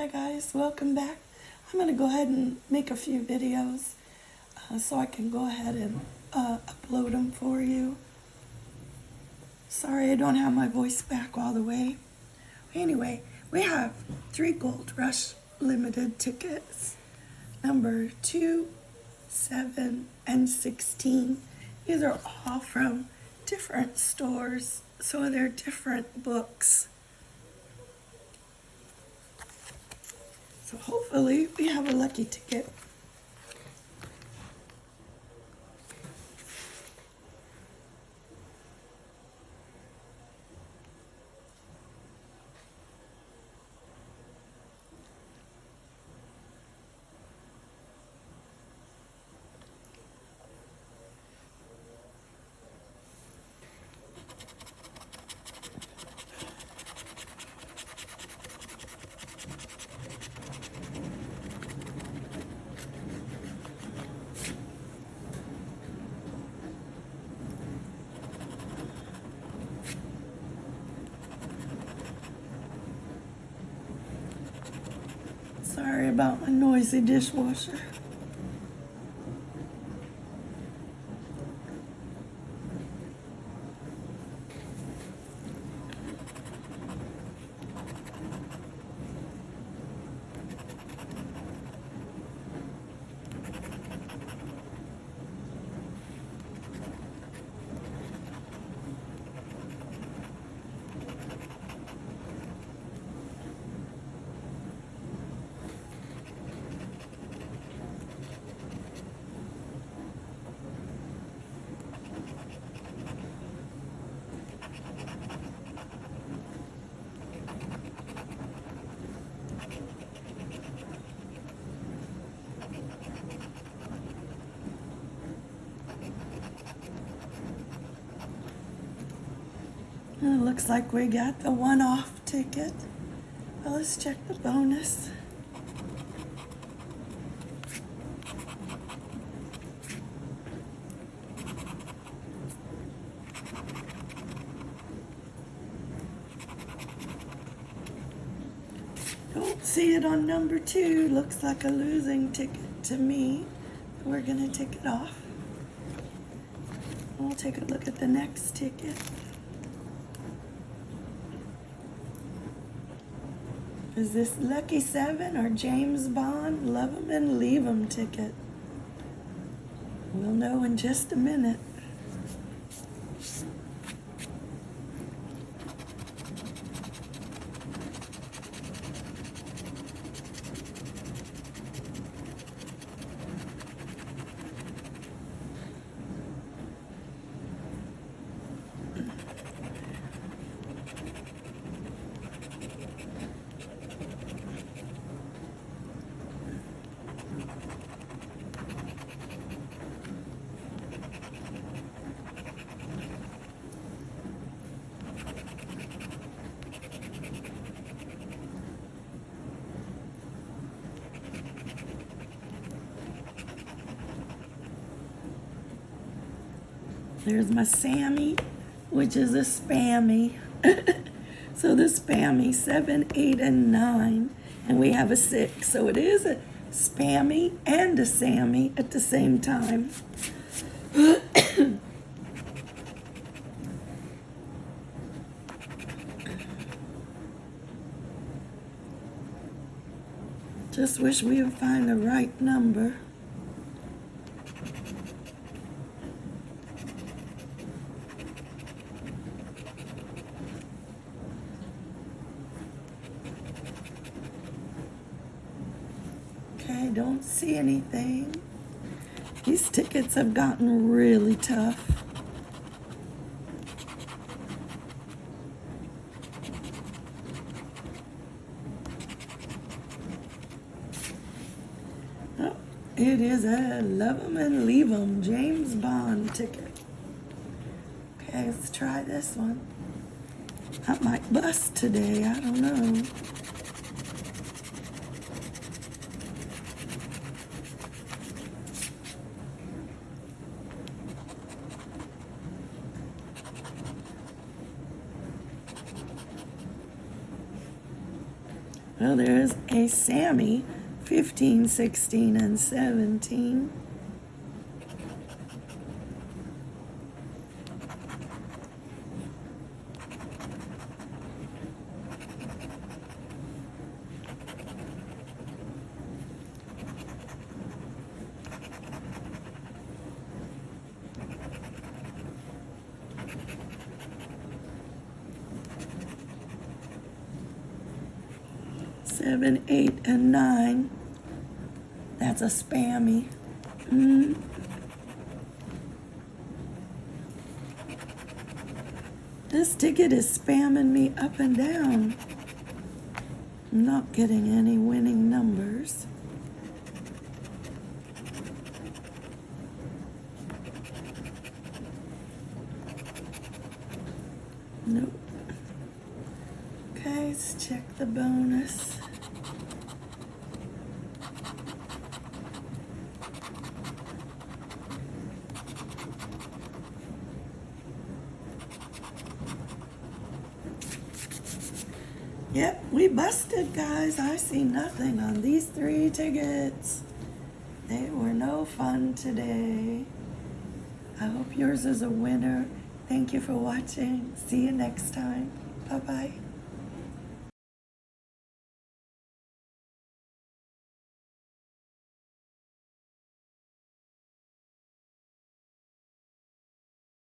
Hi guys, welcome back. I'm going to go ahead and make a few videos uh, so I can go ahead and uh, upload them for you. Sorry I don't have my voice back all the way. Anyway, we have three Gold Rush limited tickets. Number 2, 7, and 16. These are all from different stores, so they're different books. So hopefully we have a lucky ticket. Sorry about my noisy dishwasher. And it looks like we got the one-off ticket. Well, let's check the bonus. Don't see it on number two. Looks like a losing ticket to me. We're gonna take it off. We'll take a look at the next ticket. Is this Lucky Seven or James Bond Love 'em and Leave 'em ticket? We'll know in just a minute. There's my Sammy, which is a spammy. so the spammy, seven, eight, and nine. And we have a six. So it is a spammy and a Sammy at the same time. Just wish we would find the right number. Okay, don't see anything. These tickets have gotten really tough. Oh, it is a love 'em and leave 'em James Bond ticket. Okay, let's try this one. I might bust today, I don't know. Well, there's a Sammy, 15, 16, and 17. Seven, eight, and nine. That's a spammy. Mm. This ticket is spamming me up and down. I'm not getting any winning numbers. Nope. Okay, let's check the bonus. Yep, we busted, guys. I see nothing on these three tickets. They were no fun today. I hope yours is a winner. Thank you for watching. See you next time. Bye bye.